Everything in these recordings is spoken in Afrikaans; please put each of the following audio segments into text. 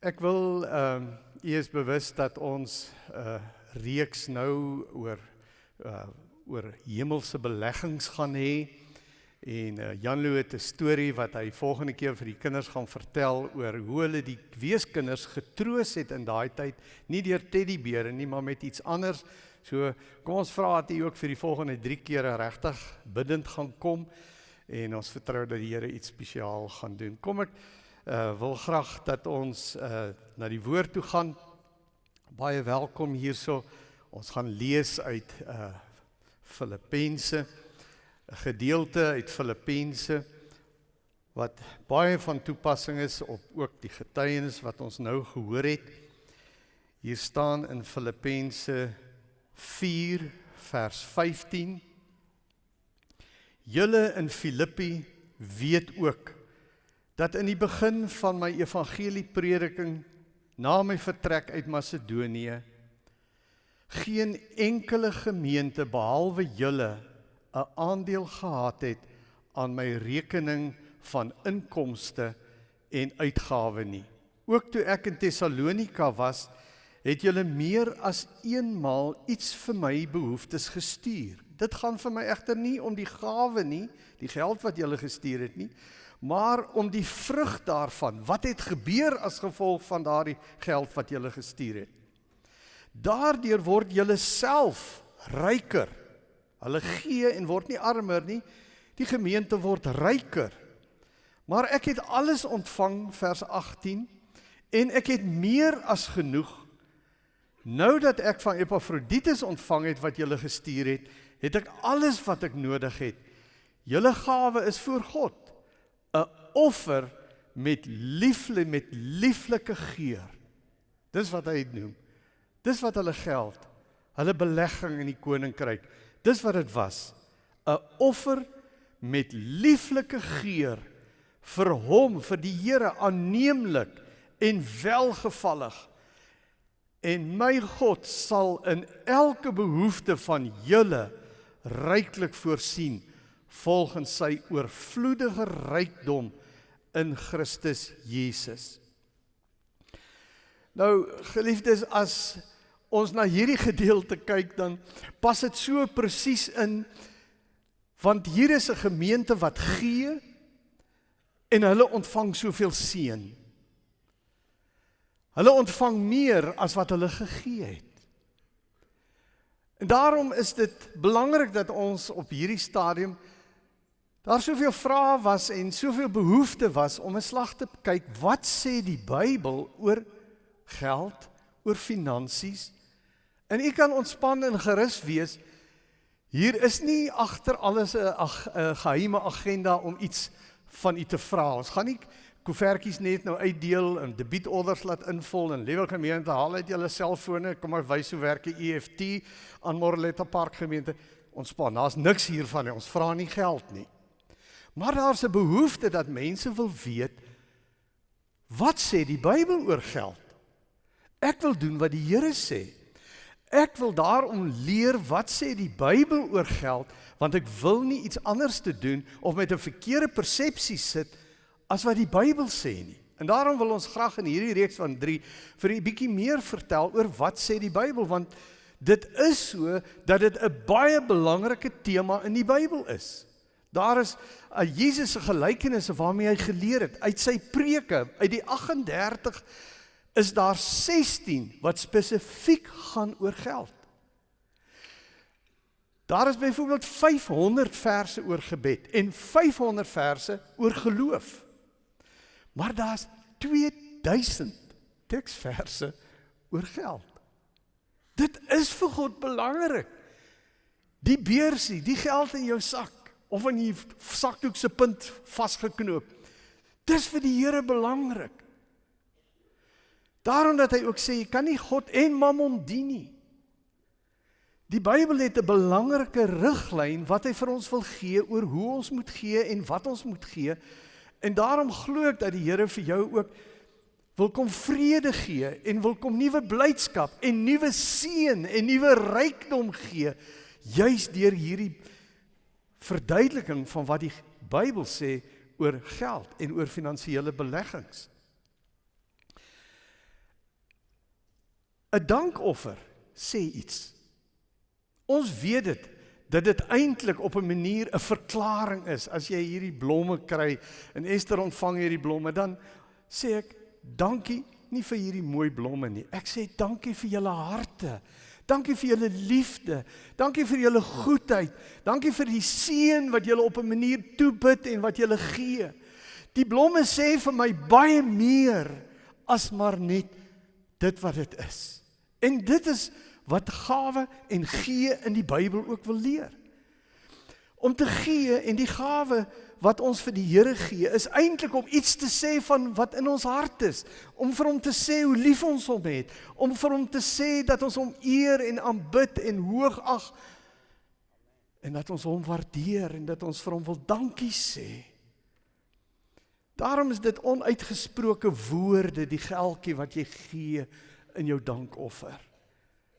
Ek wil ehm um, u is bewus dat ons 'n uh, reeks nou oor uh oor hemelse beleggings gaan hê en uh, Jan Loo het 'n storie wat hy volgende keer vir die kinders gaan vertel oor hoe hulle die weeskinders getroos het in daai tyd, nie deur teddybere nie, maar met iets anders. So kom ons vra dat u ook vir die volgende 3 kere regtig bidend gaan kom en ons vertrou dat die Here iets spesiaal gaan doen. Kom ek uh wil graag dat ons uh na die woord toe gaan. Baie welkom hierso. Ons gaan lees uit uh Filippense 'n gedeelte uit Filippense wat baie van toepassing is op ook die getuienis wat ons nou gehoor het. Hier staan in Filippense 4 vers 15 Julle in Filippi weet ook dat in die begin van my evangelie prediking na my vertrek uit Macedonië geen enkele gemeente behalwe julle 'n aandeel gehad het aan my rekening van inkomste en uitgawe nie. Ook toe ek in Tessalonika was, het julle meer as eenmaal iets vir my behoeftes gestuur. Dit gaan vir my egter nie om die gawe nie, die geld wat julle gestuur het nie, maar om die vrug daarvan. Wat het gebeur as gevolg van daardie geld wat jy gestuur het? Daardeur word jy self ryker. Hulle gee en word nie armer nie. Die gemeente word ryker. Maar ek het alles ontvang vers 18 en ek het meer as genoeg. Nou dat ek van Epafroditus ontvang het wat jy gestuur het, het ek alles wat ek nodig het. Julle gawe is voor God offer met liefle met lieflike geur. Dis wat hy noem. Dis wat hulle geld, hulle belegging in die koninkryk. Dis wat dit was. 'n Offer met lieflike geur vir hom, vir die Here aanneemlik en welgevallig. En my God sal in elke behoefte van julle ryklik voorsien volgens sy oorvloedige rykdom in Christus Jesus. Nou geliefdes as ons na hierdie gedeelte kyk dan pas dit so presies in want hier is 'n gemeente wat gee en hulle ontvang soveel seën. Hulle ontvang meer as wat hulle gegee het. En daarom is dit belangrik dat ons op hierdie stadium daar soveel vrae was en soveel behoeftes was om 'n slag te kyk wat sê die Bybel oor geld, oor finansies. En u kan ontspan en gerus wees. Hier is nie agter alles 'n 'n geheime agenda om iets van u te vra. Ons gaan nie koevertjies net nou uitdeel en debietorders laat invul en lewe gemeente haal uit julle selfone, kom maar wys hoe werk die EFT aan Morletta Park gemeente. Ontspan. Daar's niks hiervan nie. Ons vra nie geld nie. Maar daar's 'n behoefte dat mense wil weet wat sê die Bybel oor geld? Ek wil doen wat die Here sê. Ek wil daarom leer wat sê die Bybel oor geld, want ek wil nie iets anders te doen of met 'n verkeerde persepsie sit as wat die Bybel sê nie. En daarom wil ons graag in hierdie reeks van 3 vir 'n bietjie meer vertel oor wat sê die Bybel want dit is so dat dit 'n baie belangrike tema in die Bybel is. Daar is 'n Jesus se gelykenisse waarmee hy geleer het uit sy preke. Uit die 38 is daar 16 wat spesifiek gaan oor geld. Daar is byvoorbeeld 500 verse oor gebed en 500 verse oor geloof. Maar daar's 2000 teksverse oor geld. Dit is vir God belangrik. Die beursie, die geld in jou sak of in die sakdoek se punt vasgeknoop. Dis vir die Here belangrik. Daarom dat hy ook sê jy kan nie God en Mammon dien nie. Die Bybel het 'n belangrike riglyn wat hy vir ons wil gee oor hoe ons moet gee en wat ons moet gee. En daarom glo ek dat die Here vir jou ook wil kom vrede gee en wil kom nuwe blydskap en nuwe seën en nuwe rykdom gee juis deur hierdie verduideliking van wat die Bybel sê oor geld en oor finansiële beleggings. 'n dankoffer sê iets. Ons weet dit dat dit eintlik op 'n manier 'n verklaring is. As jy hierdie blomme kry en Esther ontvang hierdie blomme, dan sê ek dankie nie vir hierdie mooi blomme nie. Ek sê dankie vir julle harte. Dankie vir julle liefde. Dankie vir julle goedheid. Dankie vir die seën wat julle op 'n manier toebid en wat julle gee. Die blomme sê vir my baie meer as maar net dit wat dit is. En dit is wat gawe en gee in die Bybel ook wil leer. Om te gee en die gawe wat ons vir die Here gee is eintlik om iets te sê van wat in ons hart is, om vir hom te sê hoe lief ons hom het, om vir hom te sê dat ons hom eer en aanbid en hoogag en dat ons hom waardeer en dat ons vir hom wil dankie sê. Daarom is dit onuitgesproke woorde, die geldjie wat jy gee in jou dankoffer.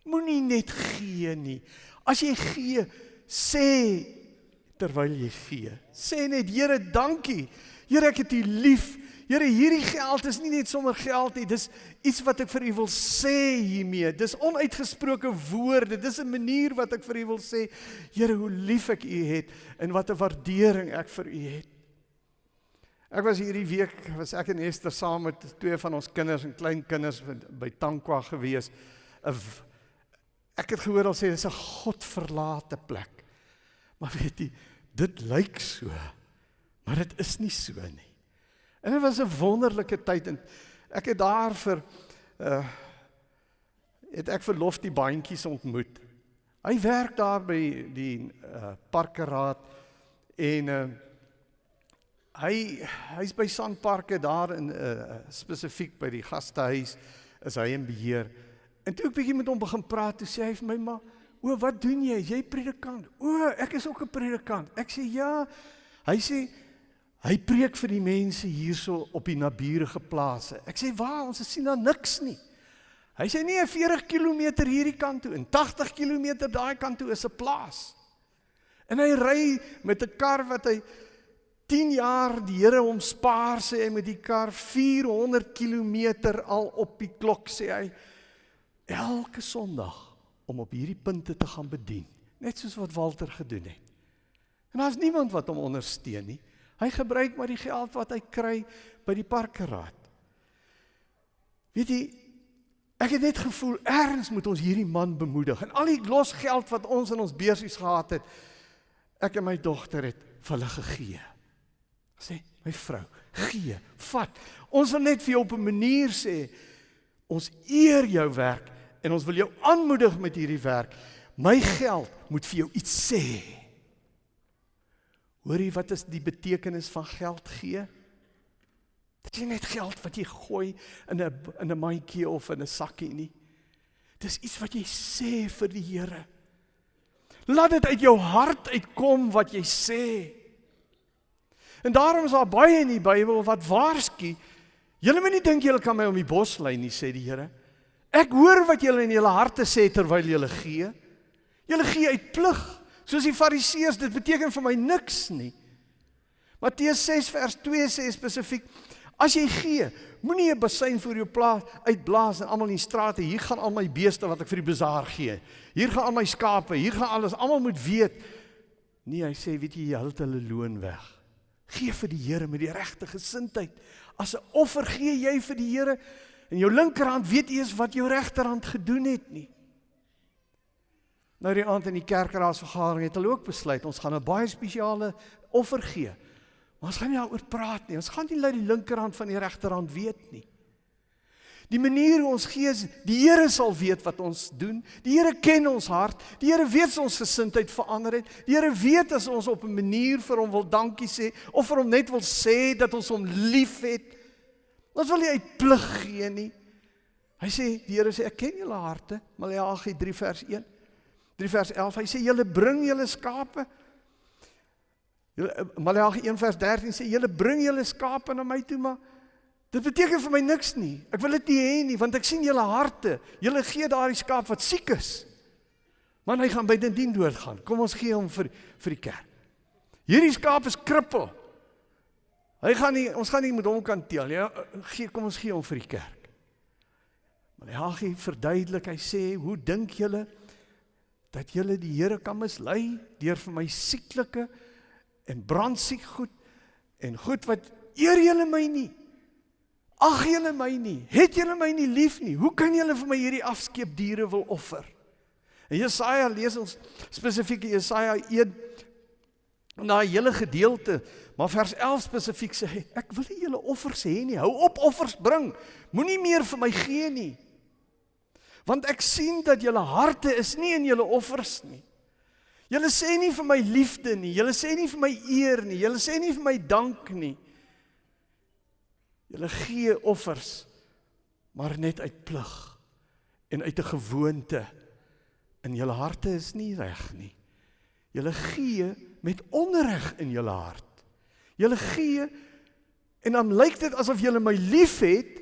Moenie net gee nie. As jy gee, sê terwyl jy gee. Sê net Here, dankie. Here, ek het U lief. Here, hierdie geld is nie net sommer geld nie. Dis iets wat ek vir U wil sê hiermee. Dis onuitgesproke woorde. Dis 'n manier wat ek vir U wil sê, Here, hoe lief ek U het en wat 'n waardering ek vir U het. Ek was hierdie week was ek en Esther saam met twee van ons kinders en kleinkinders by Tankwa gewees. 'n Ek het gehoor hulle sê dis 'n godverlate plek. Maar weet jy, dit lyk so. Maar dit is nie so nie. En dit was 'n wonderlike tyd en ek het daar vir uh het ek vir Lofty bandjies ontmoet. Hy werk daar by die uh parkeraad en uh hy hy's by Sandparke daar in uh spesifiek by die gastehuis is hy in beheer. En toe ek bietjie met hom begin praat, toe sê hy vir my maar, "O, wat doen jy? Jy predikant." "O, ek is ook 'n predikant." Ek sê, "Ja." Hy sê hy preek vir die mense hierso op die naburige plase. Ek sê, "Waar? Ons sien daar niks nie." Hy sê, "Nee, 40 km hierdie kant toe en 80 km daai kant toe is 'n plaas." En hy ry met 'n kar wat hy 10 jaar die Here hom spaar sê hy met die kar 400 km al op die klok sê hy elke Sondag om op hierdie punte te gaan bedien, net soos wat Walter gedoen het. En daar's niemand wat hom ondersteun nie. Hy gebruik maar die geld wat hy kry by die parkeraad. Weet jy, ek het net gevoel erns moet ons hierdie man bemoedig en al die los geld wat ons in ons beursies gehad het, ek en my dogter het vir hulle gegee. Sê, my vrou, gee, vat. Ons wil net vir jou op 'n manier sê ons eer jou werk en ons wil jou aanmoedig met hierdie werk. My geld moet vir jou iets sê. Hoorie, wat is die betekenis van geld gee? Dit is net geld wat jy gooi in 'n in 'n mandjie of in 'n sakkie nie. Dis iets wat jy sê vir die Here. Laat dit uit jou hart uitkom wat jy sê. En daarom is daar baie in die Bybel wat waarsku Julle moet nie dink julle kan my om die bos lei nie, sê die Here. Ek hoor wat julle in julle harte sê terwyl julle gee. Julle gee uit plig, soos die Fariseërs, dit beteken vir my niks nie. Matteus 6 vers 2 sê spesifiek: As jy gee, moenie 'n bassein voor jou plaas uitblaas en almal in die strate, hier gaan al my beeste wat ek vir die bazaar gee. Hier gaan al my skape, hier gaan alles, almal moet weet. Nee, hy sê, weet jy, jy hou hulle loon weg. Gee vir die Here met die regte gesindheid. As 'n offer gee jy vir die Here en jou linkerhand weet eers wat jou regterhand gedoen het nie. Nou die aand in die kerkraadsvergadering het hulle ook besluit ons gaan 'n baie spesiale offer gee. Maar ons gaan nie daaroor praat nie. Ons gaan nie laat die linkerhand van die regterhand weet nie. Die manier hoe ons gee, die Here sal weet wat ons doen. Die Here ken ons hart. Die Here weet ons gesindheid verander het. Die Here weet as ons op 'n manier vir hom wil dankie sê of vir hom net wil sê dat ons hom liefhet. Ons wil nie uit plig gee nie. Hy sê die Here sê ek ken julle harte. Maleagi 3 vers 1. 3 vers 11. Hy sê julle bring julle skape. Maleagi 1 vers 13 sê julle bring julle skape na my toe maar Dit beteken vir my niks nie. Ek wil dit nie hê nie want ek sien julle harte. Julle gee daardie skaap wat siek is. Man hy gaan by dit dien doodgaan. Kom ons gee hom vir vir die kerk. Hierdie skaap is krippel. Hy gaan nie ons gaan nie met hom kan teel nie. Ja, gee kom ons gee hom vir die kerk. Maleagi verduidelik, hy sê, "Hoe dink julle dat julle die Here kan mislei deur vir my sieklike en brandsiek goed en goed wat eer julle my nie? Ag julle my nie, het julle my nie lief nie? Hoe kan julle vir my hierdie afskeep diere wil offer?" En Jesaja lees ons spesifiek Jesaja 1 na 'n hele gedeelte, maar vers 11 spesifiek sê hy, ek wil nie julle offers hê nie. Hou op offers bring. Moenie meer vir my gee nie. Want ek sien dat julle harte is nie in julle offers nie. Julle sê nie vir my liefde nie, julle sê nie vir my eer nie, julle sê nie vir my dank nie. Julle gee offers maar net uit plig en uit 'n gewoonte in julle harte is nie reg nie. Julle gee met onreg in julle hart. Julle gee en dan lyk dit asof julle my liefhet,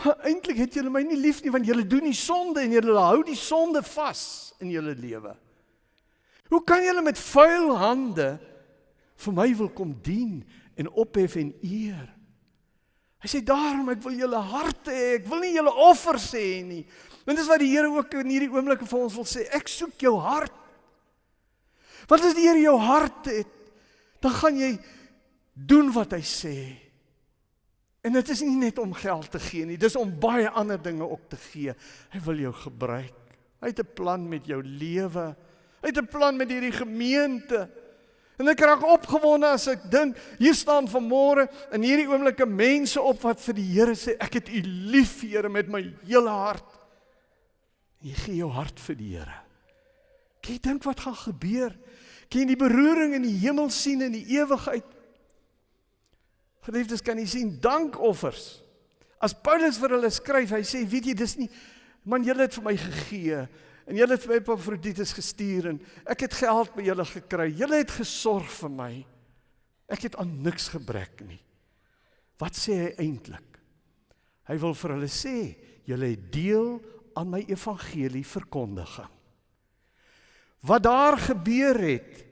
maar eintlik het julle my nie lief nie want julle doen die sonde en julle hou die sonde vas in julle lewe. Hoe kan julle met vuil hande vir my wil kom dien en ophef en eer? Hy sê daarom ek wil julle harte hê, ek wil nie julle offers hê nie. Want dis wat die Here ook in hierdie oomblikke vir ons wil sê. Ek soek jou hart. Want as die Here jou hart het, dan gaan jy doen wat hy sê. En dit is nie net om geld te gee nie, dis om baie ander dinge ook te gee. Hy wil jou gebruik. Hy het 'n plan met jou lewe. Hy het 'n plan met hierdie gemeente. En ek raak opgewonde as ek dink hier staan vanmôre in hierdie oomblikke mense op wat vir die Here sê ek het U lief Here met my hele hart. Jy gee jou hart vir die Here. Kyk, dink wat gaan gebeur. Kan jy die beroering in die hemel sien in die ewigheid? Geliefdes, kan jy sien dankoffers. As Paulus vir hulle skryf, hy sê, weet jy, dis nie man julle het vir my gegee en julle het vir my Epafroditus gestuur en ek het geld by julle gekry. Julle het gesorg vir my. Ek het aan niks gebrek nie. Wat sê hy eintlik? Hy wil vir hulle sê, julle het deel aan my evangelie verkondiging. Wat daar gebeur het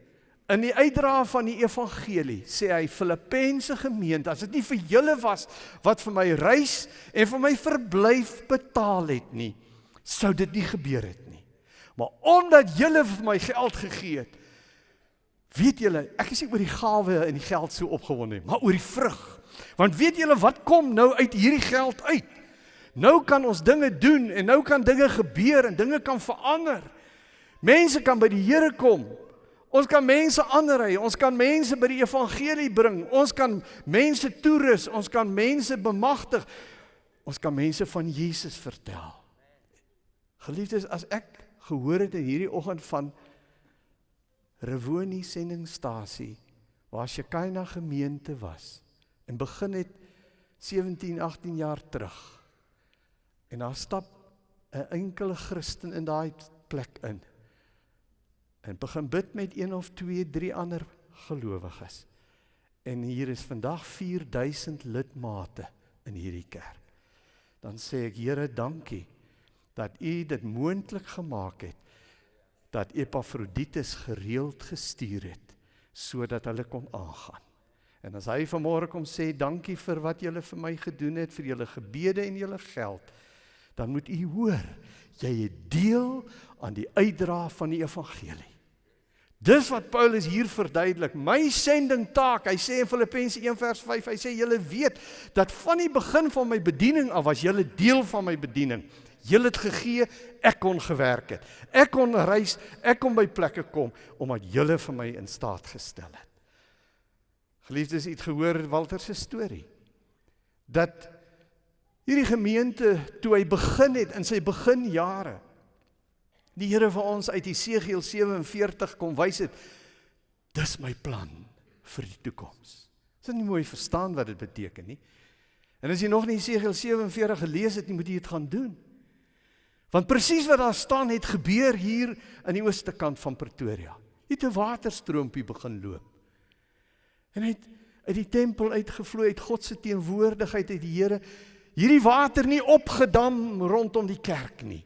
in die uitdra van die evangelie, sê hy Filippense gemeente, as dit nie vir julle was wat vir my reis en vir my verblyf betaal het nie, sou dit nie gebeur het nie. Maar omdat julle vir my geld gegee het, weet julle, ek is nie oor die gawe en die geld so opgewonde nie, maar oor die vrug. Want weet julle wat kom nou uit hierdie geld uit? Nou kan ons dinge doen en nou kan dinge gebeur en dinge kan verander. Mense kan by die Here kom. Ons kan mense aanry, ons kan mense by die evangelie bring. Ons kan mense toerus, ons kan mense bemagtig. Ons kan mense van Jesus vertel. Geliefdes, as ek gehoor het in hierdie oggend van Rewoni sendingstasie waar Shekina gemeente was en begin het 17, 18 jaar terug. En daar stap 'n enkele Christen in daai plek in en begin bid met een of twee, drie ander gelowiges. En hier is vandag 4000 lidmate in hierdie kerk. Dan sê ek Here, dankie dat U dit moontlik gemaak het dat Epafroditus gereeld gestuur het sodat hulle kon aangaan. En as hy vanmôre kom sê dankie vir wat julle vir my gedoen het vir julle gebede en julle geld, dan moet u hoor, jy het deel aan die uitdra van die evangelie. Dis wat Paulus hier verduidelik. My sending taak, hy sê in Filippense 1:5, hy sê julle weet dat van die begin van my bediening af was julle deel van my bediening. Julle het gegee, ek kon gewerk het. Ek kon reis, ek kon by plekke kom omdat julle vir my in staat gestel het. Geliefdes, het gehoor Walter se storie. Dat hierdie gemeente toe hy begin het in sy beginjare die Here vir ons uit Jesegiel 47 kom wys het dis my plan vir die toekoms. Is dit nie mooi verstaan wat dit beteken nie? En as jy nog nie Jesegiel 47 gelees het nie, moet jy dit gaan doen. Want presies wat daar staan het gebeur hier in die ooste kant van Pretoria. Het 'n waterstroompie begin loop. En hy het uit die tempel uitgevloei uit God se teenwoordigheid uit die Here hierdie water nie opgedam rondom die kerk nie.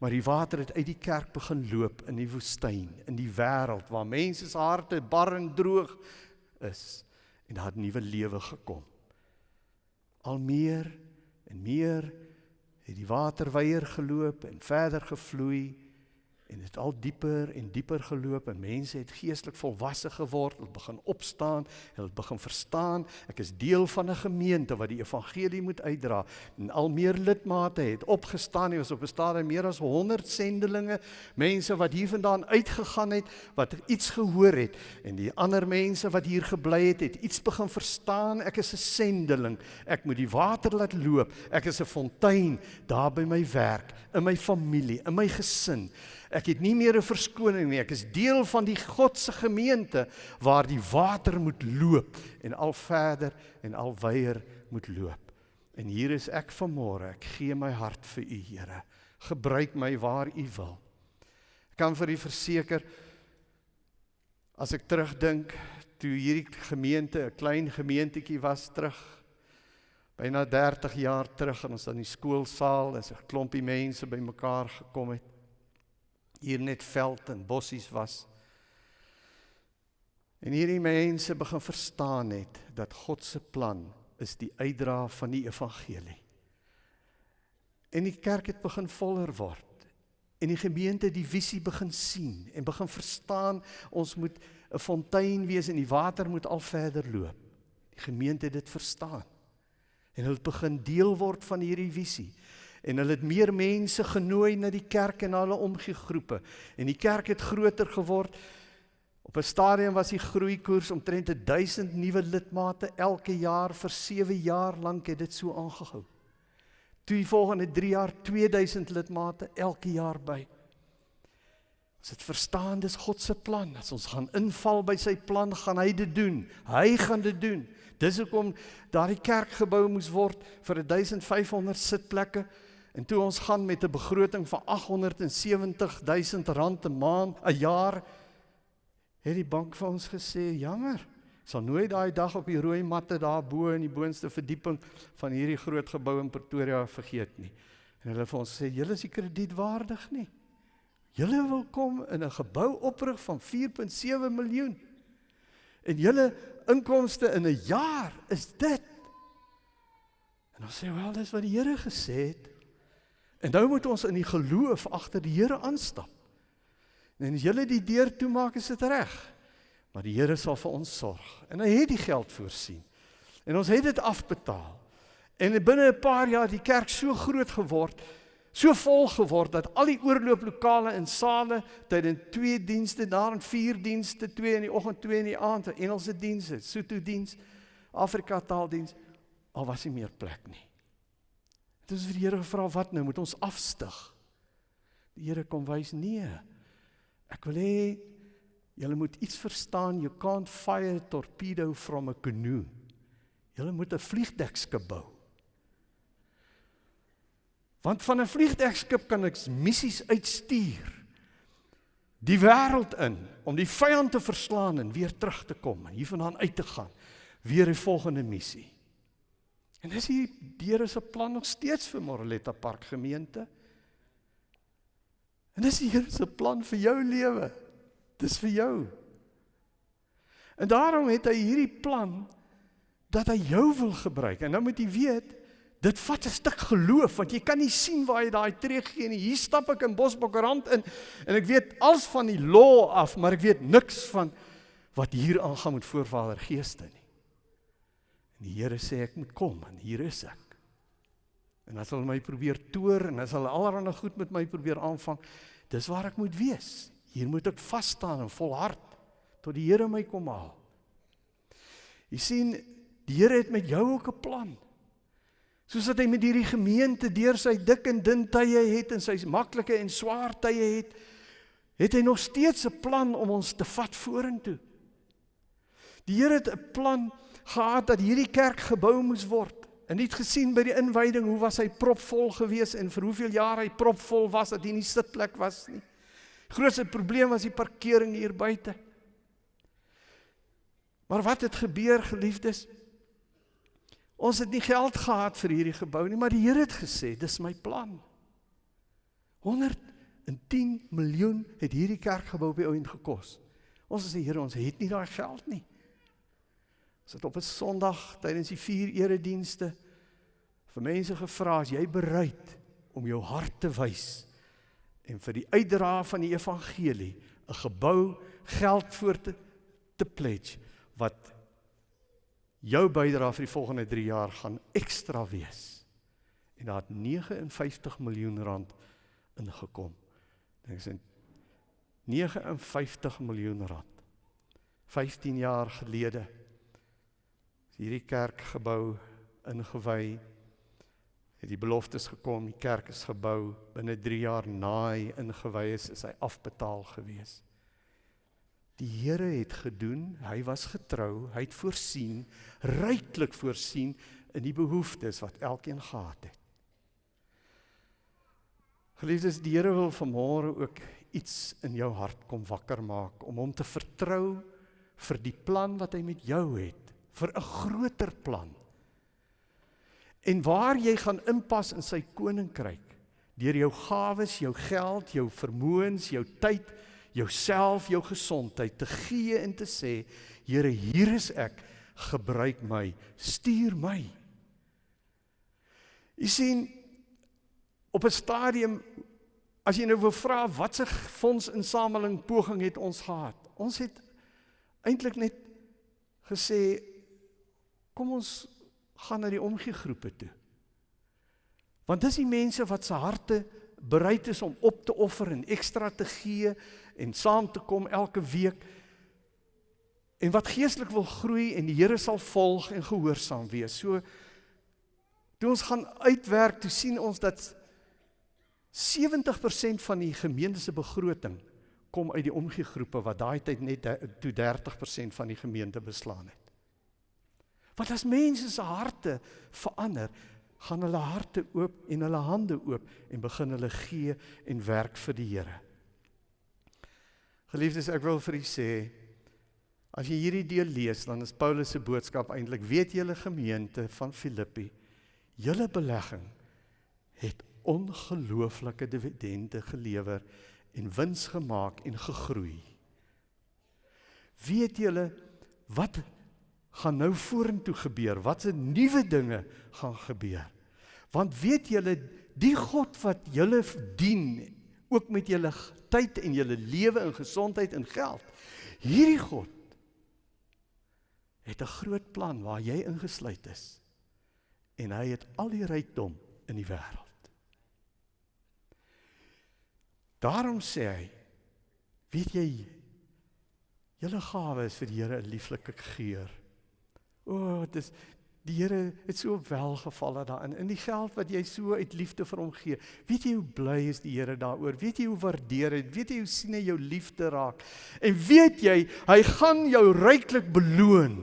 Maar die water het uit die kerk begin loop in die woestyn, in die wêreld waar mense se harte bar en droog is en daar 'n nuwe lewe gekom. Al meer en meer het die waterweier geloop en verder gevloei en dit al dieper en dieper geloop en mense het geestelik volwasse geword, hulle begin opstaan, hulle begin verstaan, ek is deel van 'n gemeente wat die evangelie moet uitdra. En al meer lidmate het opgestaan, hier was op 'n stadium meer as 100 sendelinge, mense wat hiervandaan uitgegaan het, wat iets gehoor het. En die ander mense wat hier gebly het, het iets begin verstaan, ek is 'n sendeling, ek moet die water laat loop, ek is 'n fontein daar by my werk, in my familie, in my gesin. Ek het nie meer 'n verskoning nie. Ek is deel van die God se gemeente waar die water moet loop en al verder en al wyer moet loop. En hier is ek vanmôre. Ek gee my hart vir U, Here. Gebruik my waar U wil. Ek kan vir U verseker as ek terugdink toe hierdie gemeente 'n klein gemeentetjie was terug byna 30 jaar terug en ons in die skoolsaal en 'n klompie mense bymekaar gekom het hier net veld en bossies was. En hierdie mense begin verstaan het dat God se plan is die uitdra van die evangelie. En die kerk het begin voller word. En die gemeente die visie begin sien en begin verstaan ons moet 'n fontein wees en die water moet al verder loop. Die gemeente het dit verstaan. En hulle begin deel word van hierdie visie en hulle het meer mense genooi na die kerk en hulle omgegroepe en die kerk het groter geword op 'n stadium was die groeikoers omtrent 1000 nuwe lidmate elke jaar vir 7 jaar lank het dit so aangehou toe die volgende 3 jaar 2000 lidmate elke jaar by Ons het verstaan dis God se plan. As ons gaan inval by sy plan, gaan hy dit doen. Hy gaan dit doen. Dis hoekom daardie kerk gebou moes word vir 1500 sitplekke. En toe ons gaan met 'n begroting van 870 000 rand 'n maand, 'n jaar, het die bank vir ons gesê, "Jammer, sal nooit daai dag op die rooi matte daar bo in die boonste verdieping van hierdie groot gebou in Pretoria vergeet nie." En hulle vir ons sê, "Julle is nie kredietwaardig nie. Julle wil kom in 'n gebou oprig van 4.7 miljoen. En julle inkomste in 'n jaar is dit." En ons sê, "Wel, dis wat die Here gesê het." En nou moet ons in die geloof agter die Here aanstap. En as jy die deur toemaak, is dit reg. Maar die Here sal vir ons sorg. En hy het die geld voorsien. En ons het dit afbetaal. En binne 'n paar jaar die kerk so groot geword, so vol geword dat al die oorlooplokale en sale tydens twee dienste, daar en vier dienste, twee in die oggend, twee in die aand, Engelse dienste, Sotho diens, Afrika taaldiens, al was nie meer plek nie. Dit is vir die Here gevra wat nou moet ons afstig. Die Here kom wys nee. Ek wil hê julle moet iets verstaan. You can't fire a torpedo from a canoe. Julle moet 'n vliegdekskip bou. Want van 'n vliegdekskip kan ek missies uitstuur. Die wêreld in om die vyand te verslaan en weer terug te kom en hiervandaan uit te gaan. Weer 'n volgende missie. En dis hier Here se plan nog steeds vir Moreletta Park gemeente. En dis die Here se plan vir jou lewe. Dis vir jou. En daarom het hy hierdie plan dat hy jou wil gebruik. En nou moet jy weet, dit vat 'n stuk geloof want jy kan nie sien waar jy daai tree gee nie. Hier stap ek in Bosbokrand in en ek weet als van die law af, maar ek weet niks van wat hier aangaan met voorvader geeste nie. En die Here sê ek moet kom en hier is ek. En as hulle my probeer toer en as hulle allerlei goed met my probeer aanvang, dis waar ek moet wees. Hier moet ek vas staan en volhard tot die Here my kom haal. Jy sien, die Here het met jou ook 'n plan. Soos wat hy met hierdie gemeente deur sy dik en dun tye het en sy maklike en swaar tye het, het hy nog steeds 'n plan om ons te vat vorentoe. Die Here het 'n plan gehad dat hierdie kerk gebou moes word. En nie gesien by die inwyding hoe was hy propvol gewees en vir hoeveel jaar hy propvol was dat hier nie sitplek was nie. Grootste probleem was die parkering hier buite. Maar wat het gebeur geliefdes? Ons het nie geld gehad vir hierdie gebou nie, maar die Here het gesê, dis my plan. 110 miljoen het hierdie kerkgebou by ouend gekos. Ons sê Here, ons het nie daai geld nie. Het op 'n Sondag tydens die vier eredienste vir mense gevra as jy bereid om jou hart te wys en vir die uitdra van die evangelie 'n gebou geld voor te te pledge wat jou bydrae vir die volgende 3 jaar gaan ekstra wees. En daar het 59 miljoen rand ingekom. Dink sien 59 miljoen rand. 15 jaar gelede hierdie kerk gebou ingewy. Het die beloftes gekom, die kerk is gebou binne 3 jaar na hy ingewy is, is hy afbetaal gewees. Die Here het gedoen, hy was getrou, hy het voorsien, ryklik voorsien in die behoeftes wat elkeen gehad het. Geliefdes, die Here wil vanmôre ook iets in jou hart kom wakker maak om hom te vertrou vir die plan wat hy met jou het, vir 'n groter plan. En waar jy gaan inpas in sy koninkryk deur jou gawes, jou geld, jou vermoëns, jou tyd, jouself, jou gesondheid te gee en te sê, Here, hier is ek, gebruik my, stuur my. Jy sien op 'n stadium as jy nou wil vra watse fondsinsameling poging het ons gehad? Ons het eintlik net gesê kom ons gaan na die omgee groepe toe. Want dis die mense wat se harte bereid is om op te offer en ekstra te gee en saam te kom elke week en wat geestelik wil groei en die Here sal volg en gehoorsaam wees. So toe ons gaan uitwerk, toe sien ons dat 70% van die gemeente se begroting kom uit die omgee groepe wat daai tyd net toe 30% van die gemeente beslaan het. Want as mense se harte verander, gaan hulle harte oop en hulle hande oop en begin hulle gee en werk vir die Here. Geliefdes, ek wil vir u sê as jy hierdie deel lees, dan is Paulus se boodskap eintlik: weet julle gemeente van Filippi, julle belegging het ongelooflike dividende gelewer en wins gemaak en gegroei. Weet julle wat gaan nou vorentoe gebeur? Watse nuwe dinge gaan gebeur? Want weet julle die God wat julle dien ook met julle tyd en julle lewe en gesondheid en geld. Hierdie God het 'n groot plan waar jy ingesluit is. En hy het al die rykdom in die wêreld. Daarom sê hy, weet jy, julle gawe is vir die Here 'n lieflike geur. O, oh, dit is die Here het so welgevalle daarin. In die geld wat jy so uit liefde vir hom gee. Weet jy hoe bly is die Here daaroor? Weet jy hoe waardeer hy? Weet jy hoe sien hy jou liefde raak? En weet jy, hy gaan jou ryklik beloon.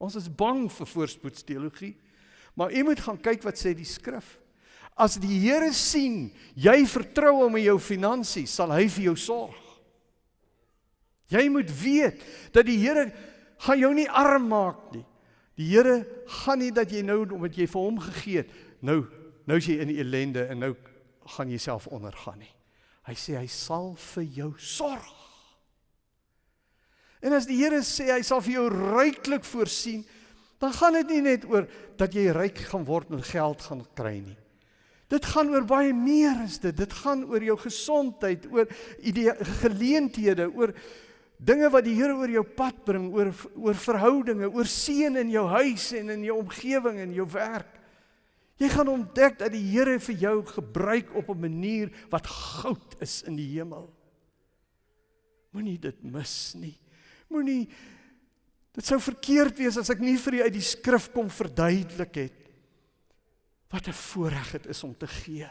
Ons is bang vir voorspoedsteologie. Maar jy moet gaan kyk wat sê die skrif. As die Here sien jy vertrou hom in jou finansies, sal hy vir jou sorg. Jy moet weet dat die Here gaan jou nie arm maak nie. Die Here gaan nie dat jy nou omdat jy vir hom gegee het, nou nou is jy in die ellende en nou gaan jy self ondergaan nie. Hy sê hy sal vir jou sorg. En as die Here sê hy sal vir jou ryklik voorsien, dan gaan dit nie net oor dat jy ryk gaan word en geld gaan kry nie. Dit gaan oor baie meer as dit. Dit gaan oor jou gesondheid, oor idee geleenthede, oor dinge wat die Here oor jou pad bring, oor oor verhoudinge, oor seën in jou huis en in jou omgewing en jou werk. Jy gaan ontdek dat die Here vir jou gebruik op 'n manier wat goud is in die hemel. Moenie dit mis nie. Moenie dit sou verkeerd wees as ek nie vir u uit die skrif kom verduidelik het wat 'n voorreg dit is om te gee.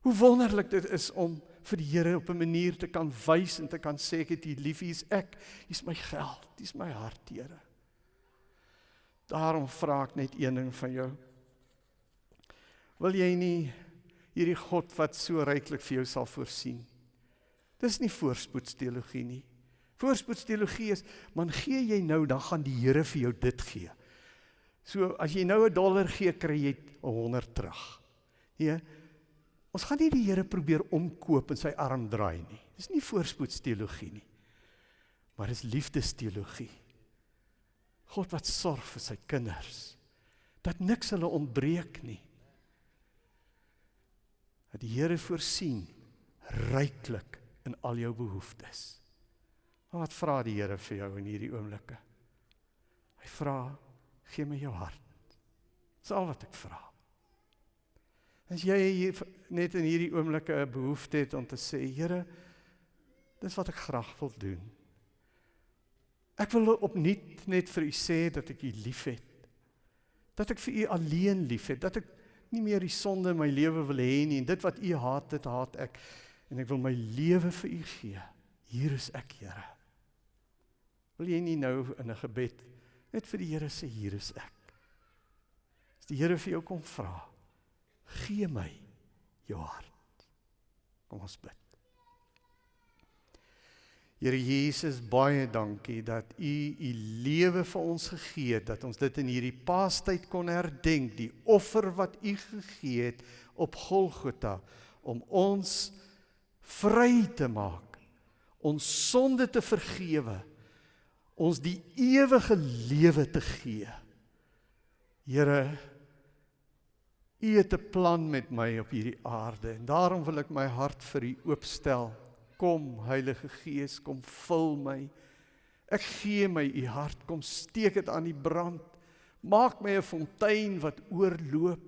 Hoe wonderlik dit is om vir die Here op 'n manier te kan wys en te kan sê ek het U lief, is ek, is my geld, is my hart, Here. Daarom vra ek net een ding van jou. Wil jy nie hierdie God wat so ryklik vir jou sal voorsien? Dis nie voorspoedsteologie nie. Voorspoedsteologie is, man gee jy nou, dan gaan die Here vir jou dit gee. So as jy nou 'n dollar gee, kry jy 100 terug. Nee, Ons gaan nie die Here probeer omkoop en sy arm draai nie. Dis nie voorspoedsteologie nie. Maar dis liefdesteologie. God wat sorg vir sy kinders. Dat niks hulle ontbreek nie. dat die Here voorsien ryklik in al jou behoeftes. Maar wat vra die Here vir jou in hierdie oomblikke? Hy vra, gee my jou hart. Dis al wat ek vra. As jy net in hierdie oomblikke 'n behoefte het om te sê, Here, dis wat ek graag wil doen. Ek wil opnuut net vir u sê dat ek u liefhet. Dat ek vir u alleen liefhet, dat ek nie meer die sonde in my lewe wil hê nie en dit wat u haat, dit haat ek en ek wil my lewe vir u gee. Hier is ek, Here. Wil jy nie nou in 'n gebed net vir die Here sê hier is ek? As die Here vir jou kom vra, gee my jou hart. Kom ons bid. Here Jesus, baie dankie dat U U lewe vir ons gegee het, dat ons dit in hierdie Paastyd kon herdenk, die offer wat U gegee het op Golgotha om ons vry te maak, ons sonde te vergewe, ons die ewige lewe te gee. Here, U het 'n plan met my op hierdie aarde en daarom wil ek my hart vir U oopstel. Kom Heilige Gees, kom vul my. Ek gee my U hart, kom steek dit aan die brand. Maak my 'n fontein wat oorloop.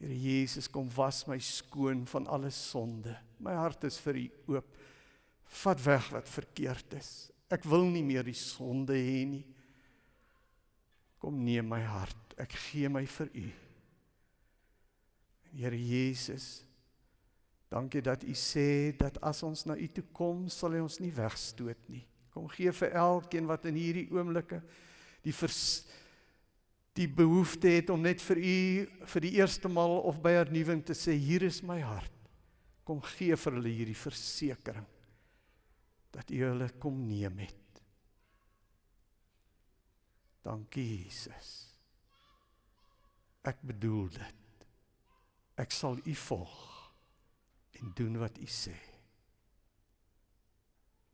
Here Jesus, kom was my skoon van alle sonde. My hart is vir U oop. Vat weg wat verkeerd is. Ek wil nie meer die sonde hê nie. Kom neem my hart ek gee my vir u. Here Jesus, dankie dat u sê dat as ons na u toe kom, sal hy ons nie wegstoot nie. Kom gee vir elkeen wat in hierdie oomblikke die vers, die behoefte het om net vir u vir die eerste maal of by hernuwing te sê hier is my hart. Kom gee vir hulle hierdie versekering dat u hulle kom neem het. Dankie Jesus. Ek bedoel dit. Ek sal u volg en doen wat u sê.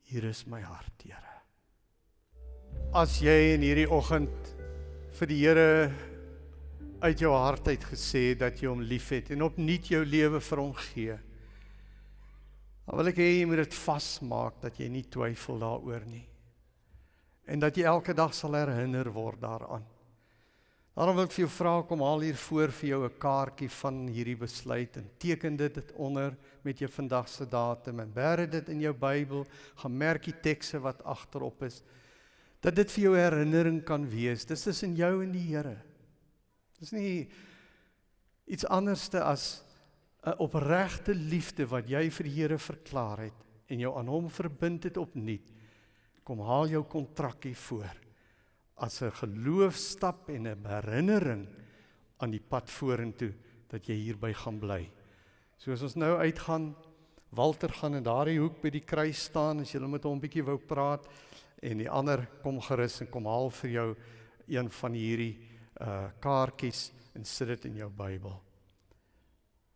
Hier is my hart, Here. As jy in hierdie oggend vir die Here uit jou hart uit gesê dat jy hom liefhet en opnuut jou lewe vir hom gee. Dan wil ek hê jy moet dit vasmaak dat jy nie twyfel daaroor nie. En dat jy elke dag sal herinner word daaraan. Daarom wil ek vir jou vra kom haal hier voor vir jou 'n kaartjie van hierdie besluit en teken dit onder met jou vandag se datum en bêre dit in jou Bybel, gaan merk die tekste wat agterop is dat dit vir jou herinnering kan wees. Dis is in jou en die Here. Dis nie iets anderste as 'n opregte liefde wat jy vir die Here verklaar het en jou aan hom verbind het opnuut. Kom haal jou kontrakkie voor as 'n geloofstap en 'n herinnering aan die pad vorentoe dat jy hierby gaan bly. So as ons nou uitgaan, Walter gaan in daardie hoek by die kruis staan as jy met hom 'n bietjie wou praat en die ander kom gerus en kom haal vir jou een van hierdie uh kaartjies en sit dit in jou Bybel.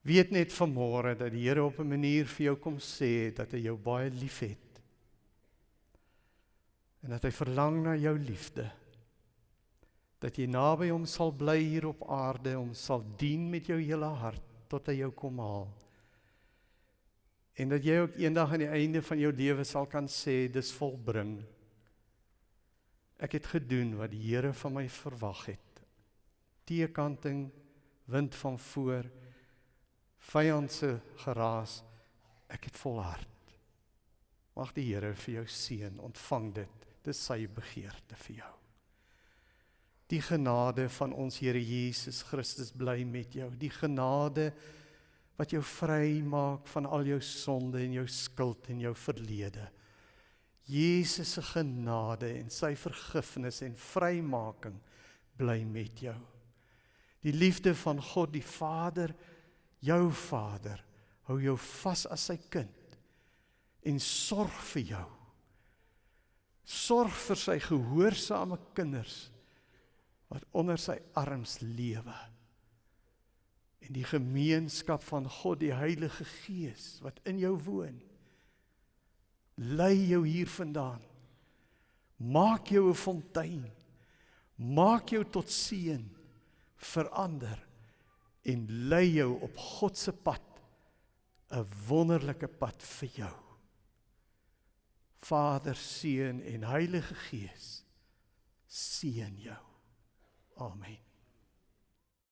Weet net vanmôre dat die Here op 'n manier vir jou kom sê dat hy jou baie liefhet. En dat hy verlang na jou liefde dat jy naby hom sal bly hier op aarde om sal dien met jou hele hart tot hy jou kom haal. En dat jy ook eendag aan die einde van jou lewe sal kan sê dis volbring. Ek het gedoen wat die Here van my verwag het. Teekanting, wind van voor, vyand se geraas. Ek het volhard. Mag die Here vir jou seën, ontvang dit. Dis sy begeerte vir jou. Die genade van ons Here Jesus Christus bly met jou. Die genade wat jou vry maak van al jou sonde en jou skuld en jou verlede. Jesus se genade en sy vergifnis en vrymaking bly met jou. Die liefde van God die Vader, jou Vader, hou jou vas as sy kind en sorg vir jou. Sorg vir sy gehoorsame kinders wat onder sy arms lewe. En die gemeenskap van God die Heilige Gees wat in jou woon lei jou hiervandaan. Maak jou 'n fontein. Maak jou tot seën verander en lei jou op God se pad 'n wonderlike pad vir jou. Vader, Seun en Heilige Gees seën jou. Amen.